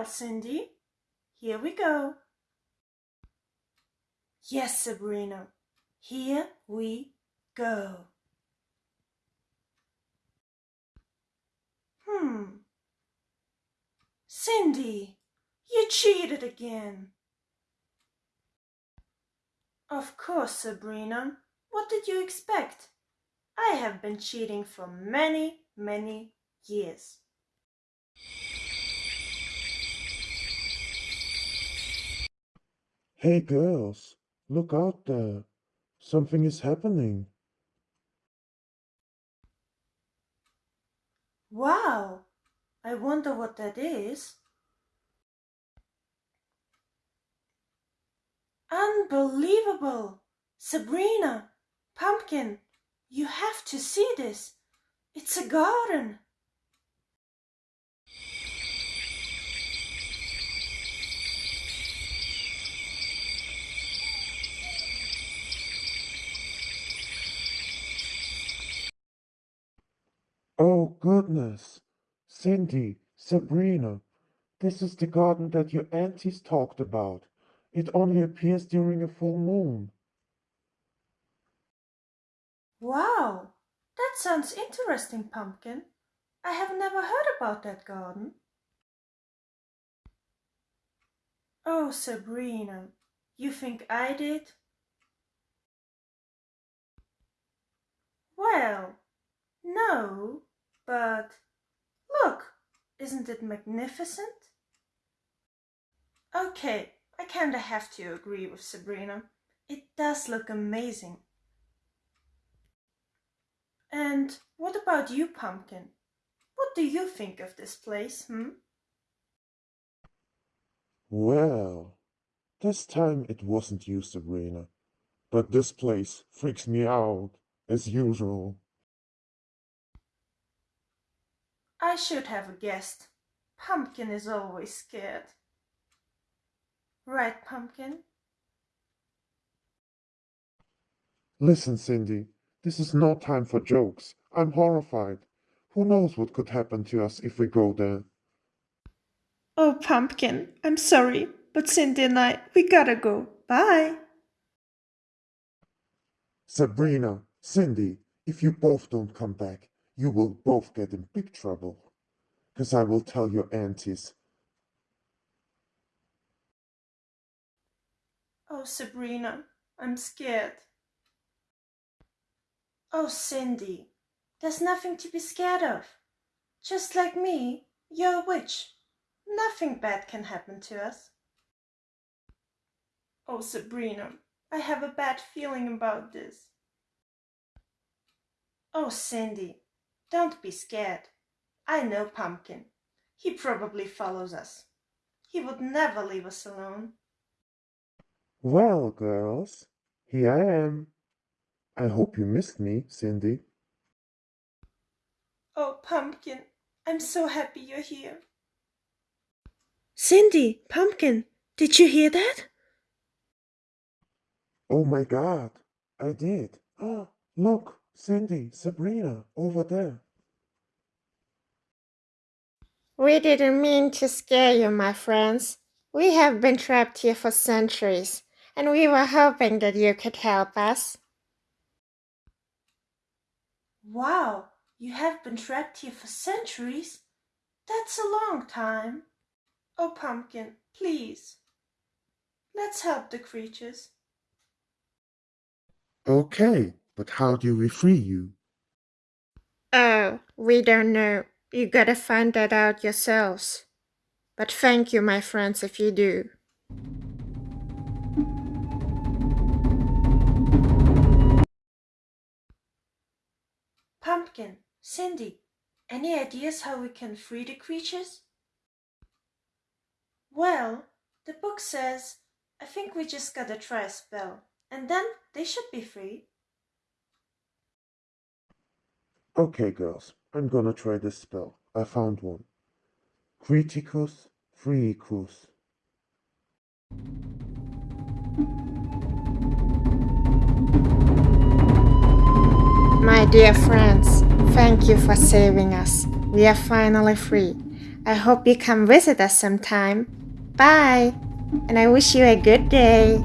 Well, Cindy, here we go. Yes, Sabrina, here we go. Hmm. Cindy, you cheated again. Of course, Sabrina. What did you expect? I have been cheating for many, many years. Hey girls, look out there. Something is happening. Wow, I wonder what that is. Unbelievable! Sabrina, Pumpkin, you have to see this. It's a garden. Oh goodness. Cindy, Sabrina, this is the garden that your aunties talked about. It only appears during a full moon. Wow, that sounds interesting, Pumpkin. I have never heard about that garden. Oh, Sabrina, you think I did? Well, no, but look, isn't it magnificent? Okay, I kinda have to agree with Sabrina. It does look amazing. And what about you, Pumpkin? What do you think of this place, hmm? Well, this time it wasn't you, Sabrina. But this place freaks me out, as usual. I should have guessed. Pumpkin is always scared. Right, Pumpkin? Listen, Cindy, this is no time for jokes. I'm horrified. Who knows what could happen to us if we go there? Oh, Pumpkin, I'm sorry, but Cindy and I, we gotta go. Bye. Sabrina, Cindy, if you both don't come back, you will both get in big trouble. Because I will tell your aunties. Oh, Sabrina, I'm scared. Oh, Cindy, there's nothing to be scared of. Just like me, you're a witch. Nothing bad can happen to us. Oh, Sabrina, I have a bad feeling about this. Oh, Cindy, don't be scared. I know Pumpkin. He probably follows us. He would never leave us alone. Well, girls, here I am. I hope you missed me, Cindy. Oh, Pumpkin, I'm so happy you're here. Cindy, Pumpkin, did you hear that? Oh my god, I did. Oh, look, Cindy, Sabrina, over there. We didn't mean to scare you, my friends. We have been trapped here for centuries, and we were hoping that you could help us. Wow, you have been trapped here for centuries? That's a long time. Oh, Pumpkin, please. Let's help the creatures. Okay, but how do we free you? Oh, we don't know. You gotta find that out yourselves. But thank you, my friends, if you do. Pumpkin, Cindy, any ideas how we can free the creatures? Well, the book says, I think we just gotta try a spell, and then they should be free. Okay, girls, I'm gonna try this spell. I found one. Criticus Freecus. My dear friends, thank you for saving us. We are finally free. I hope you come visit us sometime. Bye, and I wish you a good day.